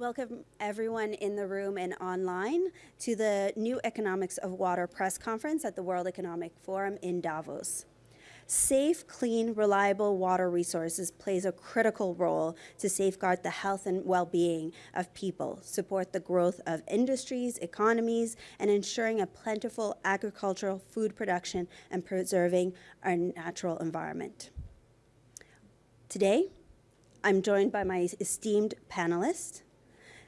Welcome everyone in the room and online to the New Economics of Water press conference at the World Economic Forum in Davos. Safe, clean, reliable water resources plays a critical role to safeguard the health and well-being of people, support the growth of industries, economies, and ensuring a plentiful agricultural food production and preserving our natural environment. Today, I'm joined by my esteemed panelists,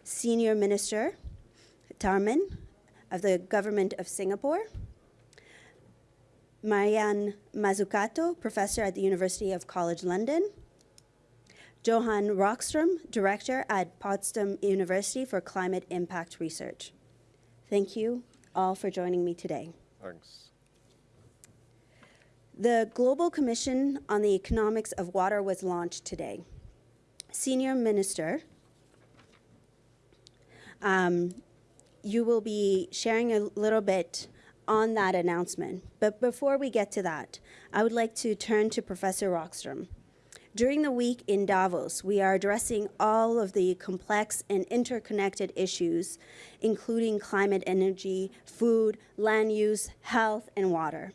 Senior Minister Tharman of the Government of Singapore, Mariana Mazzucato, Professor at the University of College London, Johan Rockström, Director at Potsdam University for Climate Impact Research. Thank you all for joining me today. Thanks. The Global Commission on the Economics of Water was launched today. Senior Minister um, you will be sharing a little bit on that announcement. But before we get to that, I would like to turn to Professor Rockström. During the week in Davos, we are addressing all of the complex and interconnected issues, including climate energy, food, land use, health, and water.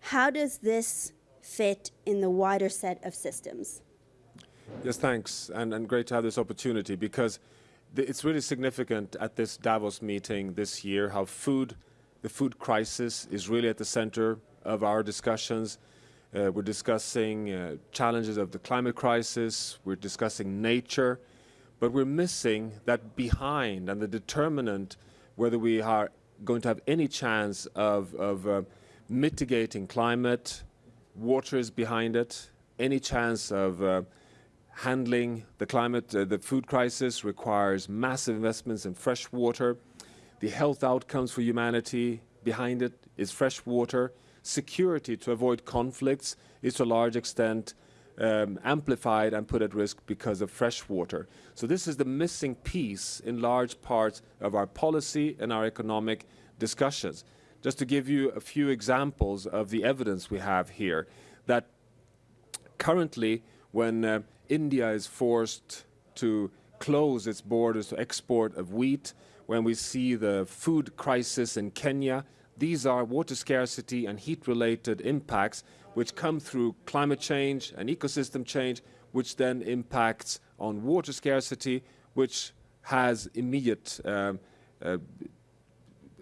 How does this fit in the wider set of systems? Yes, thanks, and, and great to have this opportunity because it's really significant at this Davos meeting this year how food, the food crisis is really at the center of our discussions. Uh, we're discussing uh, challenges of the climate crisis, we're discussing nature, but we're missing that behind and the determinant whether we are going to have any chance of, of uh, mitigating climate, water is behind it, any chance of uh, handling the climate, uh, the food crisis requires massive investments in fresh water. The health outcomes for humanity behind it is fresh water. Security to avoid conflicts is to a large extent um, amplified and put at risk because of fresh water. So this is the missing piece in large parts of our policy and our economic discussions. Just to give you a few examples of the evidence we have here, that currently when uh, India is forced to close its borders to export of wheat, when we see the food crisis in Kenya, these are water scarcity and heat-related impacts which come through climate change and ecosystem change, which then impacts on water scarcity, which has immediate uh, uh,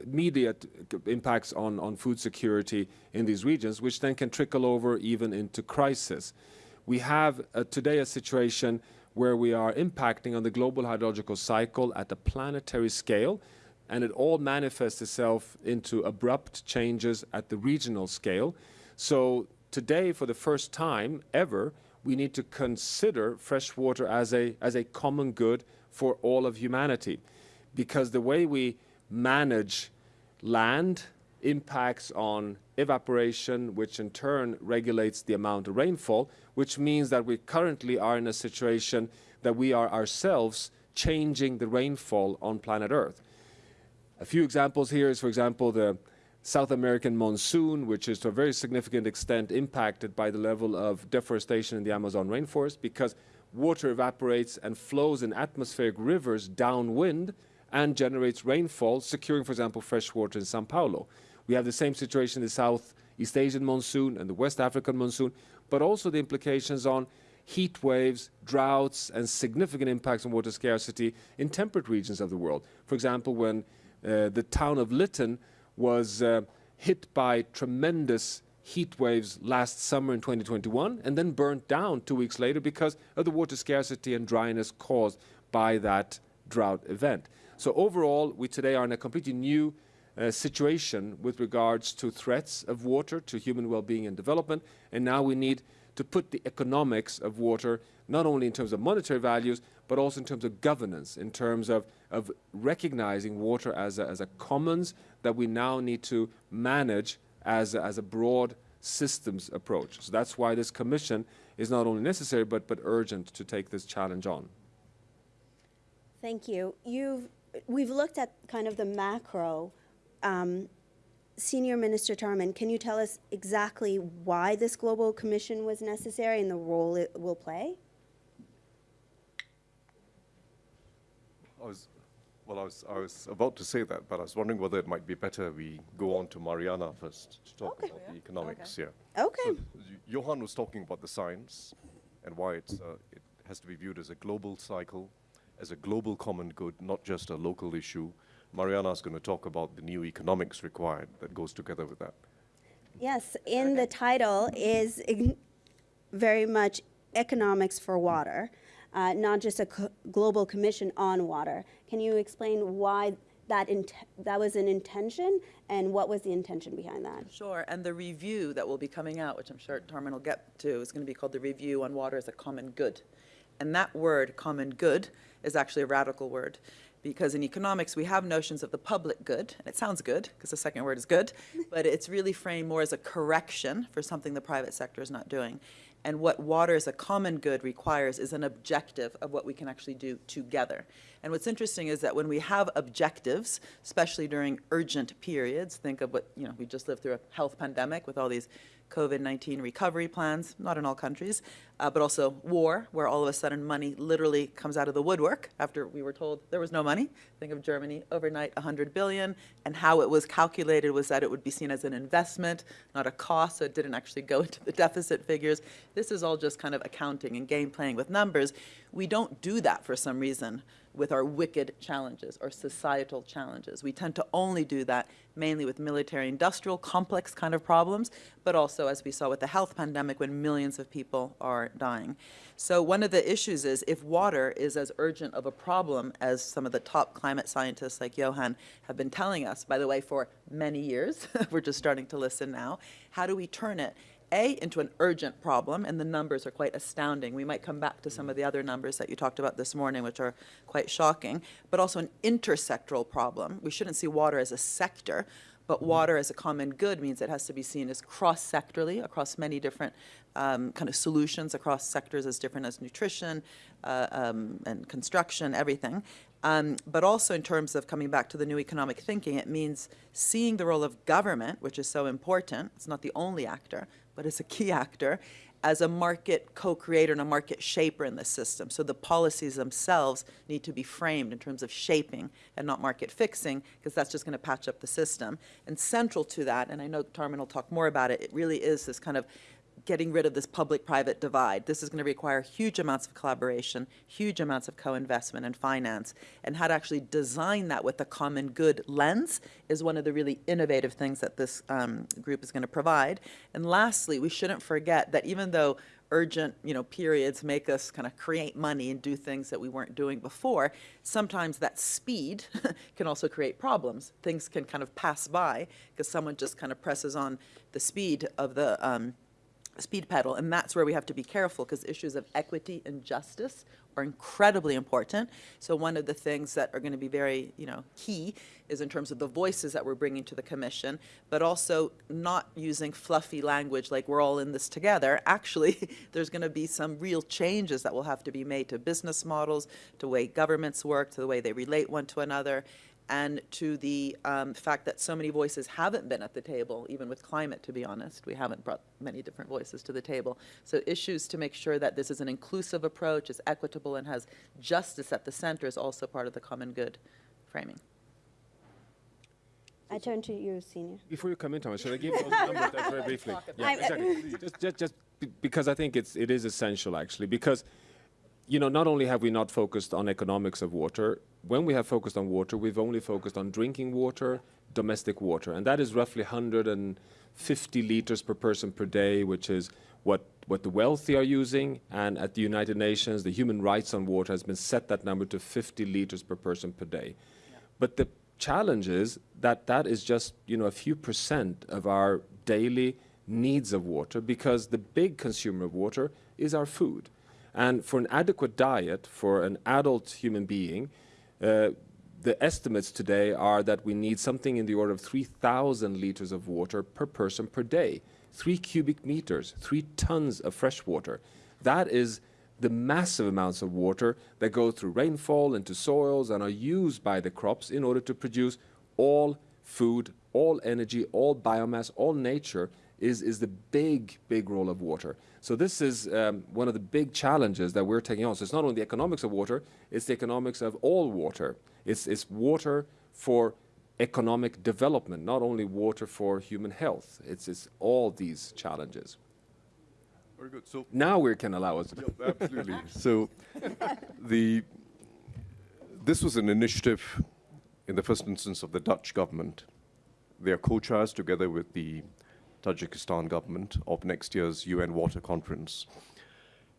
immediate impacts on, on food security in these regions, which then can trickle over even into crisis we have uh, today a situation where we are impacting on the global hydrological cycle at a planetary scale, and it all manifests itself into abrupt changes at the regional scale. So today, for the first time ever, we need to consider fresh water as a, as a common good for all of humanity. Because the way we manage land impacts on evaporation, which in turn regulates the amount of rainfall, which means that we currently are in a situation that we are ourselves changing the rainfall on planet Earth. A few examples here is, for example, the South American monsoon, which is to a very significant extent impacted by the level of deforestation in the Amazon rainforest because water evaporates and flows in atmospheric rivers downwind and generates rainfall, securing, for example, fresh water in Sao Paulo. We have the same situation in the Southeast Asian monsoon and the West African monsoon, but also the implications on heat waves, droughts, and significant impacts on water scarcity in temperate regions of the world. For example, when uh, the town of Lytton was uh, hit by tremendous heat waves last summer in 2021 and then burnt down two weeks later because of the water scarcity and dryness caused by that drought event. So overall, we today are in a completely new uh, situation with regards to threats of water to human well-being and development. And now we need to put the economics of water, not only in terms of monetary values, but also in terms of governance, in terms of, of recognizing water as a, as a commons that we now need to manage as a, as a broad systems approach. So that's why this commission is not only necessary, but, but urgent to take this challenge on. Thank you. You've, we've looked at kind of the macro um, Senior Minister Tharman, can you tell us exactly why this global commission was necessary and the role it will play? I was, well, I was, I was about to say that, but I was wondering whether it might be better we go on to Mariana first to talk Okay. about the economics, yeah. Okay. So, Johan was talking about the science and why it's, uh, it has to be viewed as a global cycle, as a global common good, not just a local issue. Mariana's going to talk about the new economics required that goes together with that. Yes, in the title is very much economics for water, uh, not just a co- global commission on water. Can you explain why that int- that was an intention and what was the intention behind that? Sure, and the review that will be coming out, which I'm sure Tharman will get to, is going to be called the Review on Water as a Common Good. And that word, common good, is actually a radical word. Because in economics, we have notions of the public good, and it sounds good, because the second word is good, but it's really framed more as a correction for something the private sector is not doing. And what water as a common good requires is an objective of what we can actually do together. And what's interesting is that when we have objectives, especially during urgent periods, think of what, you know, we just lived through a health pandemic with all these COVID-19 recovery plans, not in all countries, uh, but also war, where all of a sudden money literally comes out of the woodwork after we were told there was no money. Think of Germany, overnight 100 billion, and how it was calculated was that it would be seen as an investment, not a cost, so it didn't actually go into the deficit figures. This is all just kind of accounting and game playing with numbers. We don't do that for some reason with our wicked challenges or societal challenges. We tend to only do that mainly with military industrial complex kind of problems, but also as we saw with the health pandemic when millions of people are dying. So one of the issues is if water is as urgent of a problem as some of the top climate scientists like Johan have been telling us, by the way, for many years, we're just starting to listen now, how do we turn it a, into an urgent problem, and the numbers are quite astounding. We might come back to some of the other numbers that you talked about this morning, which are quite shocking, but also an intersectoral problem. We shouldn't see water as a sector, but water as a common good means it has to be seen as cross-sectorally across many different um, kind of solutions across sectors as different as nutrition uh, um, and construction, everything. Um, but also in terms of coming back to the new economic thinking, it means seeing the role of government, which is so important. It's not the only actor, but as a key actor, as a market co-creator and a market shaper in the system. So the policies themselves need to be framed in terms of shaping and not market fixing, because that's just going to patch up the system. And central to that, and I know Tharman will talk more about it, it really is this kind of getting rid of this public-private divide. This is going to require huge amounts of collaboration, huge amounts of co-investment and finance, and how to actually design that with a common good lens is one of the really innovative things that this um, group is going to provide. And lastly, we shouldn't forget that even though urgent, you know, periods make us kind of create money and do things that we weren't doing before, sometimes that speed can also create problems. Things can kind of pass by because someone just kind of presses on the speed of the um, speed pedal, and that's where we have to be careful because issues of equity and justice are incredibly important. So one of the things that are going to be very, you know, key is in terms of the voices that we're bringing to the commission, but also not using fluffy language like we're all in this together. Actually, there's going to be some real changes that will have to be made to business models, to the way governments work, to the way they relate one to another and to the um, fact that so many voices haven't been at the table, even with climate, to be honest. We haven't brought many different voices to the table. So issues to make sure that this is an inclusive approach, is equitable, and has justice at the center is also part of the common good framing. I turn to you, Senior. Before you come in, Thomas, should I give those numbers very briefly? Yeah, exactly. Just, just, just because I think it's, it is essential, actually, because, you know, not only have we not focused on economics of water, when we have focused on water, we've only focused on drinking water, domestic water, and that is roughly 150 liters per person per day, which is what, what the wealthy are using, and at the United Nations, the human rights on water has been set that number to 50 liters per person per day. But the challenge is that that is just you know a few percent of our daily needs of water because the big consumer of water is our food. And for an adequate diet for an adult human being, uh, the estimates today are that we need something in the order of 3,000 liters of water per person per day. Three cubic meters, three tons of fresh water. That is the massive amounts of water that go through rainfall into soils and are used by the crops in order to produce all food, all energy, all biomass, all nature is, is the big, big role of water. So this is um, one of the big challenges that we're taking on. So it's not only the economics of water, it's the economics of all water. It's, it's water for economic development, not only water for human health. It's, it's all these challenges. Very good. So Now we can allow us. Yeah, absolutely. So, the this was an initiative in the first instance of the Dutch government. They are co-chairs together with the Tajikistan government of next year's UN Water Conference.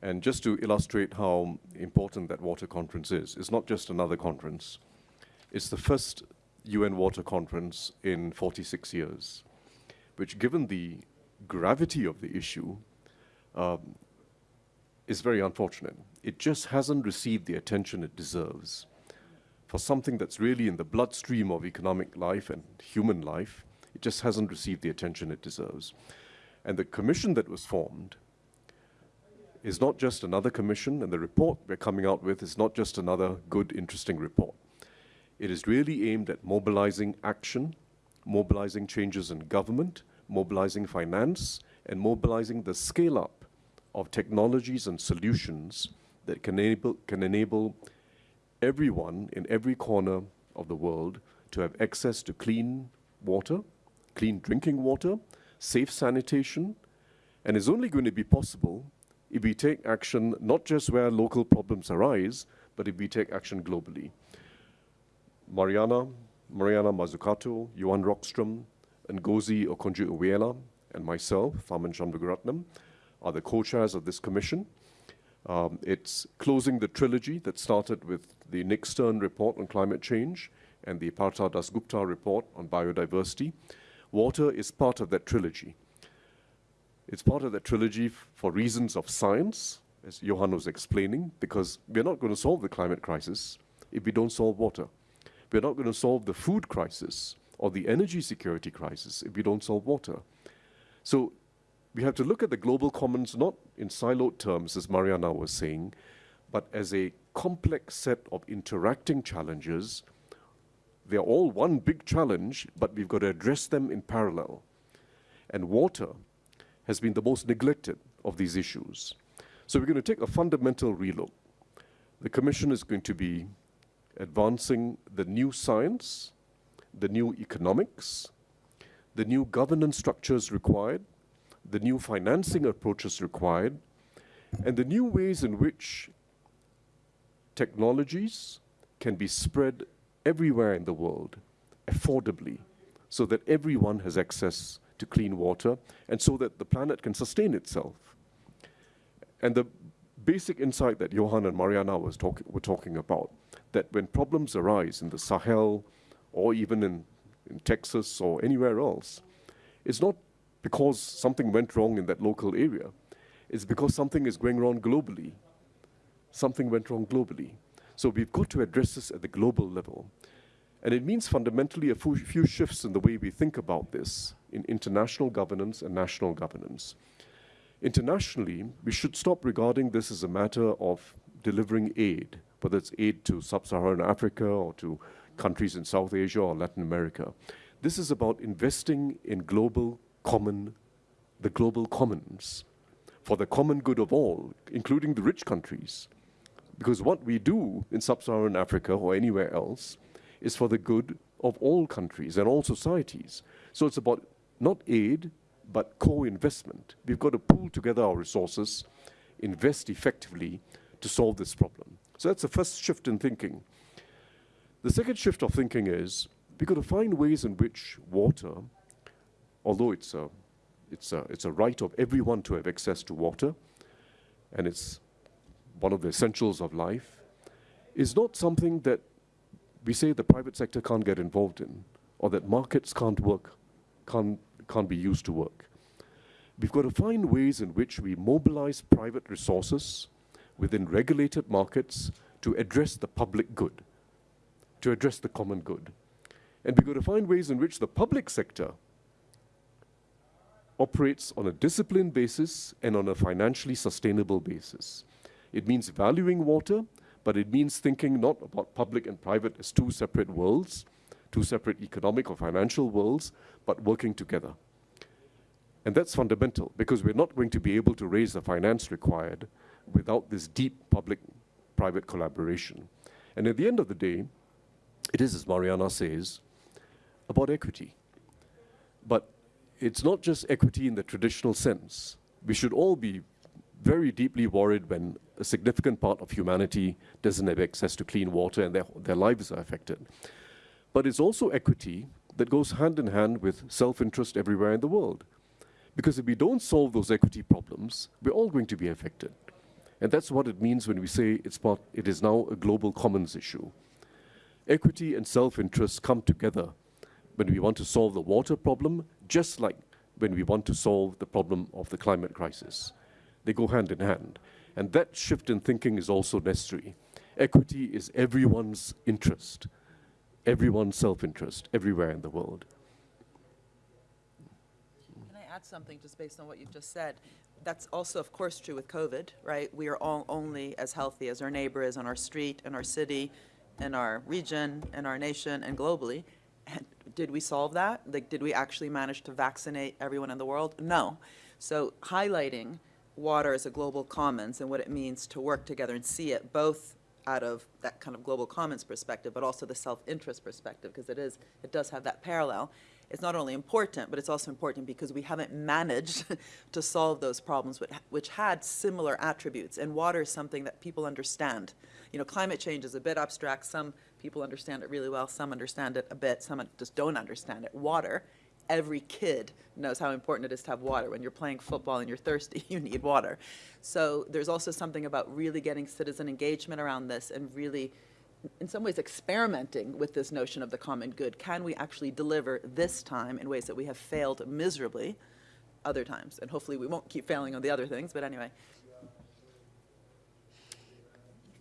And just to illustrate how important that water conference is, it's not just another conference. It's the first UN Water Conference in 46 years, which, given the gravity of the issue, um, is very unfortunate. It just hasn't received the attention it deserves for something that's really in the bloodstream of economic life and human life. Just hasn't received the attention it deserves. And the commission that was formed is not just another commission, and the report we're coming out with is not just another good, interesting report. It is really aimed at mobilizing action, mobilizing changes in government, mobilizing finance, and mobilizing the scale up of technologies and solutions that can enable, can enable everyone in every corner of the world to have access to clean water, clean drinking water, safe sanitation, and is only going to be possible if we take action not just where local problems arise, but if we take action globally. Mariana, Mariana Mazzucato, Johan Rockström, Ngozi Okonjo-Iweala, and myself, Tharman Shanmugaratnam, are the co-chairs of this commission. Um, it's closing the trilogy that started with the Nick Stern report on climate change and the Partha Dasgupta report on biodiversity. Water is part of that trilogy. It's part of that trilogy for reasons of science, as Johan was explaining, because we're not going to solve the climate crisis if we don't solve water. We're not going to solve the food crisis or the energy security crisis if we don't solve water. So we have to look at the global commons not in siloed terms, as Mariana was saying, but as a complex set of interacting challenges. They're all one big challenge, but we've got to address them in parallel. And water has been the most neglected of these issues. So we're going to take a fundamental relook. The Commission is going to be advancing the new science, the new economics, the new governance structures required, the new financing approaches required, and the new ways in which technologies can be spread everywhere in the world affordably so that everyone has access to clean water and so that the planet can sustain itself. And the basic insight that Johan and Mariana was talk were talking about, that when problems arise in the Sahel or even in, in Texas or anywhere else, it's not because something went wrong in that local area. It's because something is going wrong globally. Something went wrong globally. So we've got to address this at the global level. And it means fundamentally a few shifts in the way we think about this in international governance and national governance. Internationally, we should stop regarding this as a matter of delivering aid, whether it's aid to sub-Saharan Africa or to countries in South Asia or Latin America. This is about investing in global common, the global commons, for the common good of all, including the rich countries. Because what we do in sub-Saharan Africa or anywhere else is for the good of all countries and all societies. So it's about not aid, but co-investment. We've got to pool together our resources, invest effectively to solve this problem. So that's the first shift in thinking. The second shift of thinking is we've got to find ways in which water although it's a, it's, a, it's a right of everyone to have access to water, and it's one of the essentials of life, is not something that we say the private sector can't get involved in, or that markets can't work, can't, can't be used to work. We've got to find ways in which we mobilize private resources within regulated markets to address the public good, to address the common good. And we've got to find ways in which the public sector operates on a disciplined basis and on a financially sustainable basis. It means valuing water, but it means thinking not about public and private as two separate worlds, two separate economic or financial worlds, but working together. And that's fundamental because we're not going to be able to raise the finance required without this deep public private collaboration. And at the end of the day, it is, as Mariana says, about equity. But it's not just equity in the traditional sense. We should all be very deeply worried when a significant part of humanity doesn't have access to clean water and their, their lives are affected. But it's also equity that goes hand in hand with self interest everywhere in the world. Because if we don't solve those equity problems, we're all going to be affected. And that's what it means when we say it's part, it is now a global commons issue. Equity and self interest come together when we want to solve the water problem, just like when we want to solve the problem of the climate crisis. They go hand in hand. And that shift in thinking is also necessary. Equity is everyone's interest, everyone's self interest, everywhere in the world. Can I add something just based on what you've just said? That's also, of course, true with COVID, right? We are all only as healthy as our neighbor is on our street, in our city, in our region, in our nation, and globally. And Did we solve that? Like, did we actually manage to vaccinate everyone in the world? No. So highlighting water as a global commons and what it means to work together and see it both out of that kind of global commons perspective, but also the self-interest perspective, because it is, it does have that parallel. It's not only important, but it's also important because we haven't managed to solve those problems which, which had similar attributes. And water is something that people understand. You know, climate change is a bit abstract. Some people understand it really well. Some understand it a bit. Some just don't understand it. Water every kid knows how important it is to have water. When you're playing football and you're thirsty, you need water. So there's also something about really getting citizen engagement around this and really, in some ways, experimenting with this notion of the common good. Can we actually deliver this time in ways that we have failed miserably other times? And hopefully we won't keep failing on the other things, but anyway.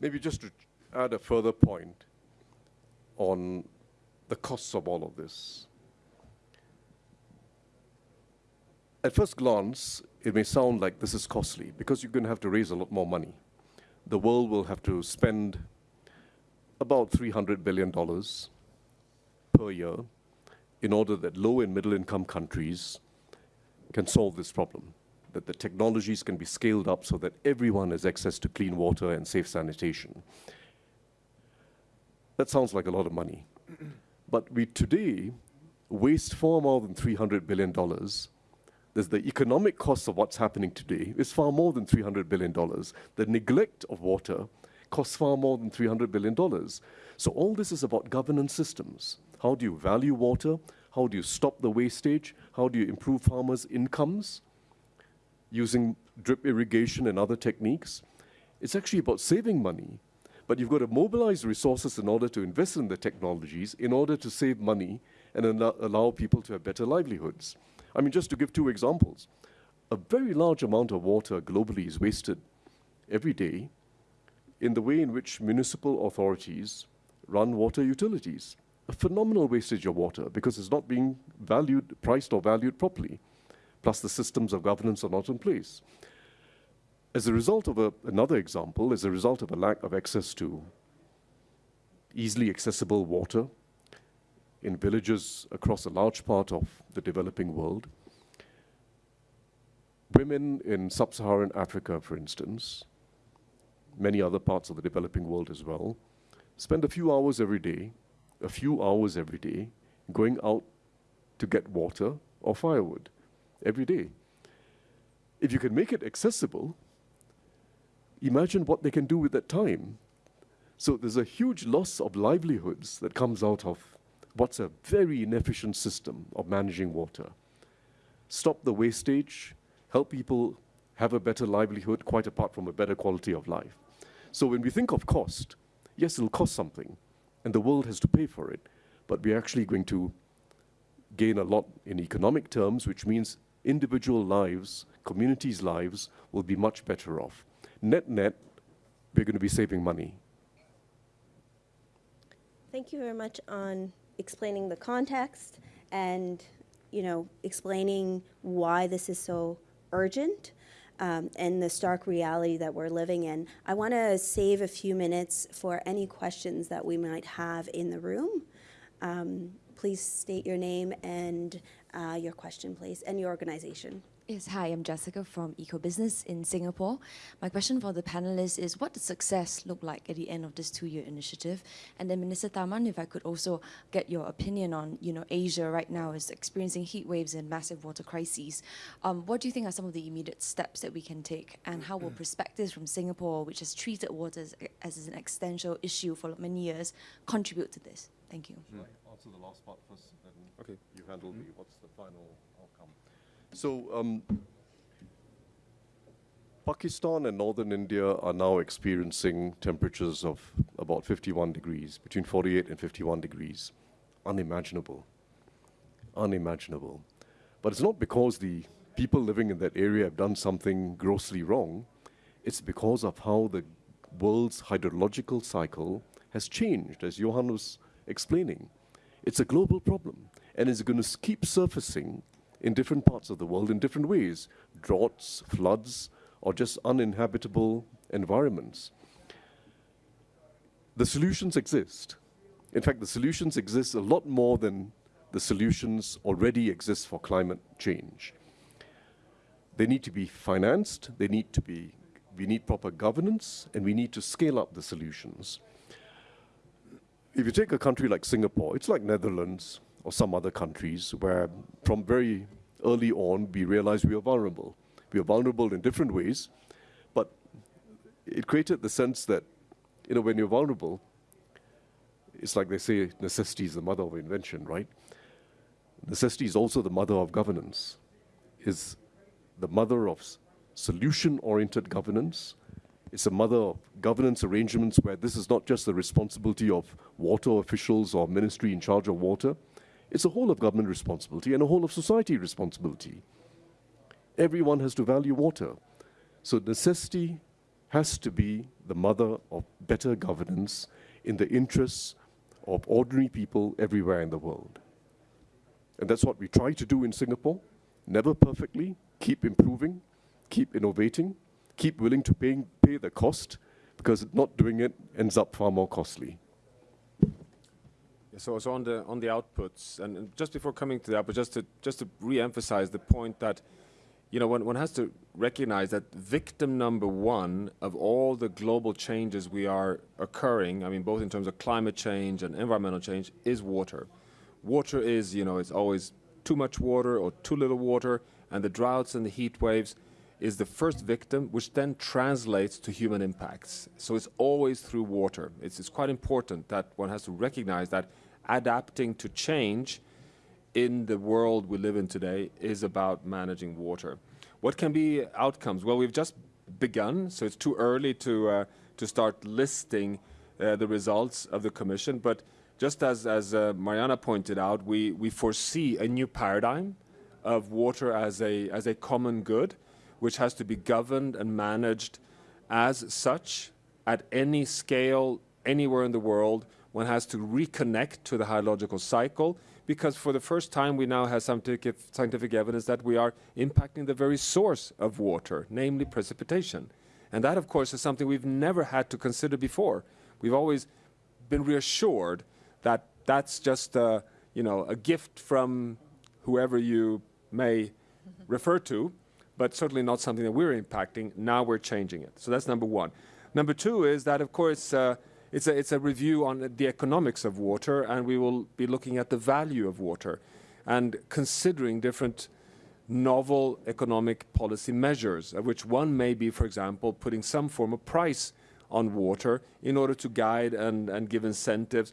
Maybe just to add a further point on the costs of all of this. At first glance, it may sound like this is costly because you're going to have to raise a lot more money. The world will have to spend about $300 billion per year in order that low and middle income countries can solve this problem, that the technologies can be scaled up so that everyone has access to clean water and safe sanitation. That sounds like a lot of money. but we today waste far more than $300 billion there's the economic cost of what's happening today is far more than $300 billion. The neglect of water costs far more than $300 billion. So all this is about governance systems. How do you value water? How do you stop the wastage? How do you improve farmers' incomes using drip irrigation and other techniques? It's actually about saving money. But you've got to mobilize resources in order to invest in the technologies, in order to save money and allow people to have better livelihoods. I mean, just to give two examples, a very large amount of water globally is wasted every day in the way in which municipal authorities run water utilities. A phenomenal wastage of water because it's not being valued, priced or valued properly. Plus the systems of governance are not in place. As a result of a, another example, as a result of a lack of access to easily accessible water, in villages across a large part of the developing world. Women in sub-Saharan Africa, for instance, many other parts of the developing world as well, spend a few hours every day, a few hours every day, going out to get water or firewood every day. If you can make it accessible, imagine what they can do with that time. So there's a huge loss of livelihoods that comes out of what's a very inefficient system of managing water. Stop the wastage, help people have a better livelihood, quite apart from a better quality of life. So when we think of cost, yes, it'll cost something, and the world has to pay for it, but we're actually going to gain a lot in economic terms, which means individual lives, communities' lives will be much better off. Net net, we're going to be saving money. Thank you very much on explaining the context and, you know, explaining why this is so urgent um, and the stark reality that we're living in. I want to save a few minutes for any questions that we might have in the room. Um, please state your name and uh, your question, please, and your organization. Yes, hi, I'm Jessica from EcoBusiness in Singapore. My question for the panelists is what does success look like at the end of this two-year initiative? And then Minister Tharman, if I could also get your opinion on, you know, Asia right now is experiencing heat waves and massive water crises. Um, what do you think are some of the immediate steps that we can take? And how will perspectives from Singapore, which has treated water as, as an existential issue for many years, contribute to this? Thank you. Shall I answer the last part first, then Okay. you handle the, what's the final outcome? So, um, Pakistan and northern India are now experiencing temperatures of about 51 degrees, between 48 and 51 degrees. Unimaginable. Unimaginable. But it's not because the people living in that area have done something grossly wrong. It's because of how the world's hydrological cycle has changed, as Johan was explaining. It's a global problem, and it's going to keep surfacing in different parts of the world in different ways droughts, floods, or just uninhabitable environments. The solutions exist. In fact, the solutions exist a lot more than the solutions already exist for climate change. They need to be financed, they need to be, we need proper governance, and we need to scale up the solutions. If you take a country like Singapore, it's like Netherlands or some other countries where from very early on we realized we are vulnerable. We are vulnerable in different ways, but it created the sense that, you know, when you're vulnerable, it's like they say necessity is the mother of invention, right? Necessity is also the mother of governance, is the mother of solution oriented governance. It's a mother of governance arrangements where this is not just the responsibility of water officials or ministry in charge of water, it's a whole of government responsibility and a whole of society responsibility. Everyone has to value water. So necessity has to be the mother of better governance in the interests of ordinary people everywhere in the world. And that's what we try to do in Singapore. Never perfectly, keep improving, keep innovating, keep willing to pay, pay the cost, because not doing it ends up far more costly. So, so on the on the outputs, and, and just before coming to that, but just to just to re-emphasize the point that, you know, one, one has to recognize that victim number one of all the global changes we are occurring, I mean, both in terms of climate change and environmental change, is water. Water is, you know, it's always too much water or too little water, and the droughts and the heat waves is the first victim, which then translates to human impacts. So it's always through water. It's, it's quite important that one has to recognize that adapting to change in the world we live in today is about managing water. What can be outcomes? Well, we've just begun, so it's too early to, uh, to start listing uh, the results of the Commission, but just as, as uh, Mariana pointed out, we, we foresee a new paradigm of water as a, as a common good, which has to be governed and managed as such at any scale, anywhere in the world. One has to reconnect to the hydrological cycle because for the first time we now have scientific, scientific evidence that we are impacting the very source of water, namely precipitation. And that, of course, is something we've never had to consider before. We've always been reassured that that's just a, you know, a gift from whoever you may refer to, but certainly not something that we're impacting. Now we're changing it. So that's number one. Number two is that, of course, uh, it's, a, it's a review on the economics of water, and we will be looking at the value of water and considering different novel economic policy measures, of which one may be, for example, putting some form of price on water in order to guide and, and give incentives,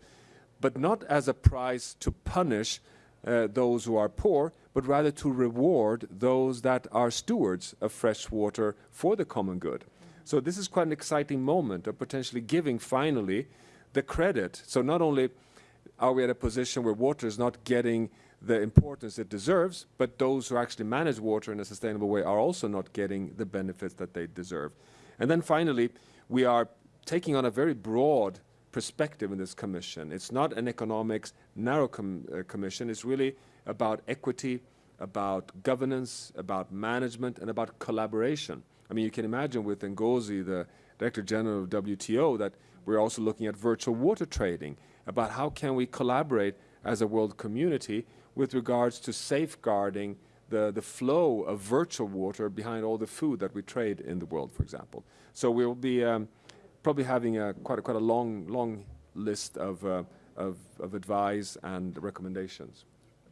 but not as a price to punish uh, those who are poor, but rather to reward those that are stewards of fresh water for the common good. So this is quite an exciting moment of potentially giving finally the credit. So not only are we at a position where water is not getting the importance it deserves, but those who actually manage water in a sustainable way are also not getting the benefits that they deserve. And then finally, we are taking on a very broad perspective in this commission. It's not an economics narrow com uh, commission. It's really about equity, about governance, about management, and about collaboration. I mean, you can imagine with Ngozi, the Director General of WTO, that we're also looking at virtual water trading, about how can we collaborate as a world community with regards to safeguarding the, the flow of virtual water behind all the food that we trade in the world, for example. So we'll be um, probably having a, quite, a, quite a long, long list of, uh, of, of advice and recommendations.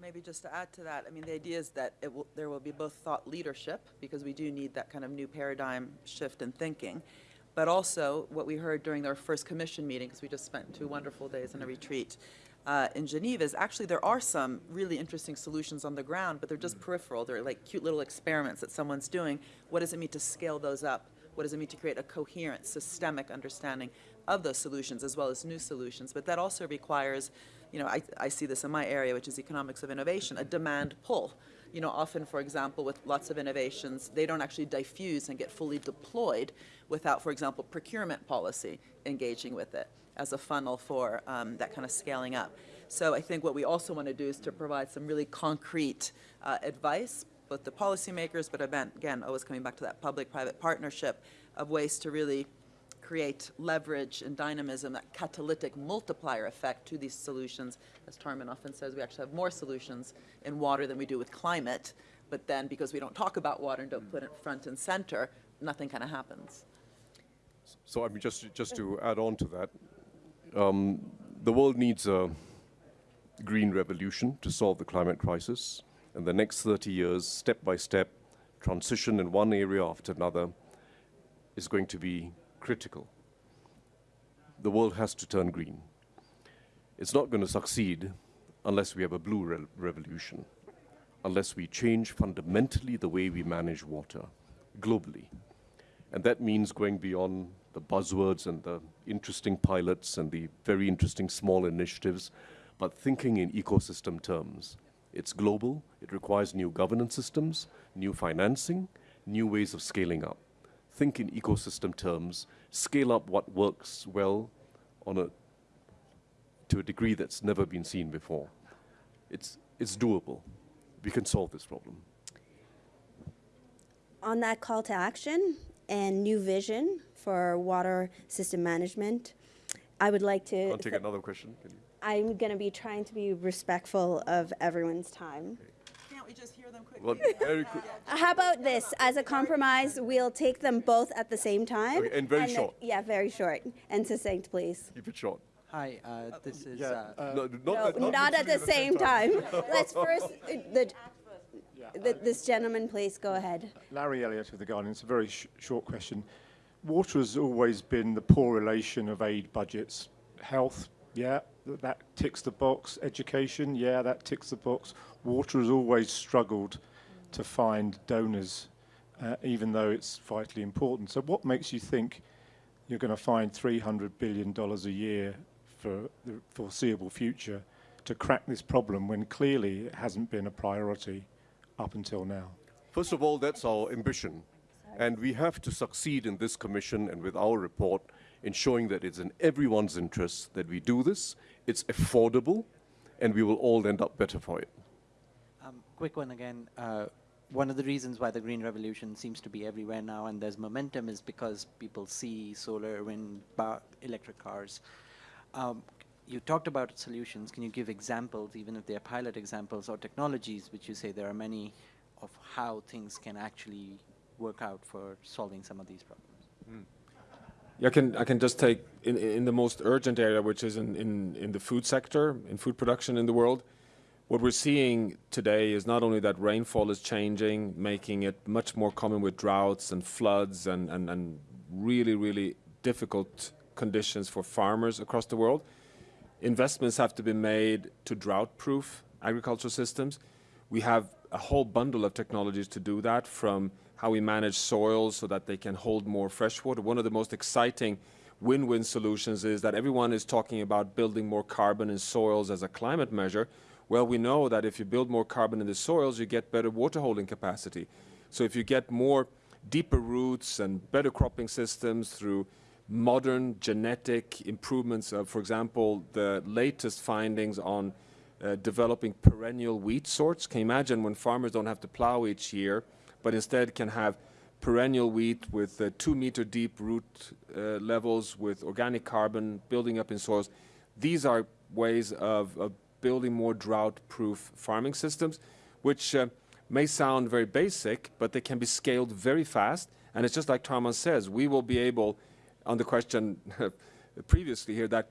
Maybe just to add to that, I mean, the idea is that it will, there will be both thought leadership, because we do need that kind of new paradigm shift in thinking, but also what we heard during our first commission meeting, because we just spent two wonderful days in a retreat uh, in Geneva, is actually there are some really interesting solutions on the ground, but they're just peripheral. They're like cute little experiments that someone's doing. What does it mean to scale those up? What does it mean to create a coherent, systemic understanding of those solutions as well as new solutions? But that also requires, you know, I, I see this in my area, which is economics of innovation, a demand pull. You know, often, for example, with lots of innovations, they don't actually diffuse and get fully deployed without, for example, procurement policy engaging with it as a funnel for um, that kind of scaling up. So I think what we also want to do is to provide some really concrete uh, advice, both to policymakers, but again, always coming back to that public-private partnership of ways to really create leverage and dynamism, that catalytic multiplier effect to these solutions. As Tharman often says, we actually have more solutions in water than we do with climate, but then because we don't talk about water and don't put it front and center, nothing kind of happens. So I mean, just, just to add on to that, um, the world needs a green revolution to solve the climate crisis. And the next 30 years, step by step, transition in one area after another is going to be critical. The world has to turn green. It's not going to succeed unless we have a blue re revolution, unless we change fundamentally the way we manage water globally. And that means going beyond the buzzwords and the interesting pilots and the very interesting small initiatives, but thinking in ecosystem terms. It's global, it requires new governance systems, new financing, new ways of scaling up. Think in ecosystem terms, scale up what works well on a, to a degree that's never been seen before. It's, it's doable. We can solve this problem. On that call to action and new vision for water system management, I would like to. I'll take another question. Can you? I'm going to be trying to be respectful of everyone's time. Can't we just hear them quickly? Well, very quick. How about this? As a compromise, we'll take them both at the same time. Okay, and very then- short. Yeah, very short and succinct, please. Keep it short. Hi, uh, this is, yeah, uh, uh, No, not, No, not not at the same time. Let's first, uh, the, the- this gentleman, please, go ahead. Larry Elliott of The Guardian. It's a very sh- short question. Water has always been the poor relation of aid budgets. Health, yeah, th- that ticks the box. Education, yeah, that ticks the box. Water has always struggled to find donors, uh, even though it's vitally important. So, what makes you think you're going to find $300 billion a year for the foreseeable future to crack this problem when clearly it hasn't been a priority up until now? First of all, that's our ambition. And we have to succeed in this commission and with our report in showing that it's in everyone's interest that we do this, it's affordable, and we will all end up better for it. um, quick one again. Uh, one of the reasons why the green revolution seems to be everywhere now and there's momentum is because people see solar, wind, ba- electric cars. Um, you talked about solutions. Can you give examples, even if they're pilot examples or technologies, which you say there are many of how things can actually work out for solving some of these problems? Yeah, I can I can just take in in the most urgent area, which is in, in, in the food sector, in food production in the world. What we're seeing today is not only that rainfall is changing, making it much more common with droughts and floods and, and, and really, really difficult conditions for farmers across the world. Investments have to be made to drought-proof agricultural systems. We have a whole bundle of technologies to do that, from how we manage soils so that they can hold more fresh water. One of the most exciting win-win solutions is that everyone is talking about building more carbon in soils as a climate measure. Well, we know that if you build more carbon in the soils, you get better water holding capacity. So if you get more deeper roots and better cropping systems through modern genetic improvements of, for example, the latest findings on uh, developing perennial wheat sorts. Can you imagine when farmers don't have to plow each year, but instead can have perennial wheat with uh, two meter deep root uh, levels with organic carbon building up in soils? These are ways of, of building more drought proof farming systems, which uh, may sound very basic, but they can be scaled very fast. And it's just like Tharman says, we will be able, on the question previously here, that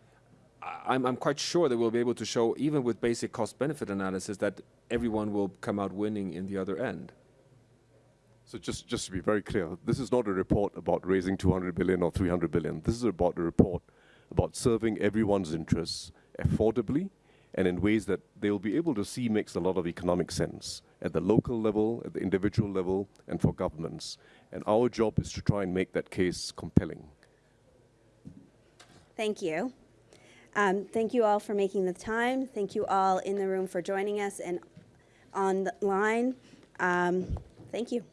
I'm, I'm quite sure that we'll be able to show, even with basic cost benefit analysis, that everyone will come out winning in the other end. So just, just to be very clear, this is not a report about raising 200 billion or 300 billion. This is about a report about serving everyone's interests affordably and in ways that they'll be able to see makes a lot of economic sense at the local level, at the individual level, and for governments. And our job is to try and make that case compelling. Thank you. Um, thank you all for making the time. Thank you all in the room for joining us and online. Um, thank you.